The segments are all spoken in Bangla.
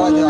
vaya.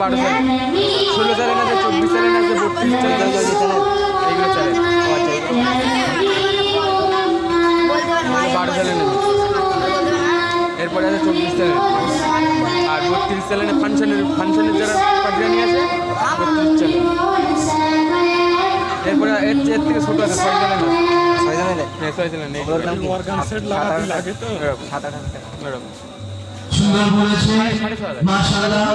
বারো চ্যানেল ষোলো চ্যানেল আছে চব্বিশ চ্যানেল আছে বত্রিশ চ্যানেল আছে এইগুলো চ্যানেল বারো চ্যানেল নেবে। এরপরে আছে চব্বিশ চ্যানেল আর বত্রিশ চ্যানেলে ফাংশনের ফাংশনের যারা পাঠিয়ে নিয়ে আসে বত্রিশ চ্যানেল এরপরে এর এর থেকে ছোটো আছে ছয় চ্যানেল ছয় জনের হ্যাঁ ছয় এরকম সাত আট সুন্দর বলেছে। সাড়ে ছয় হাজার। মাশাআল্লাহ।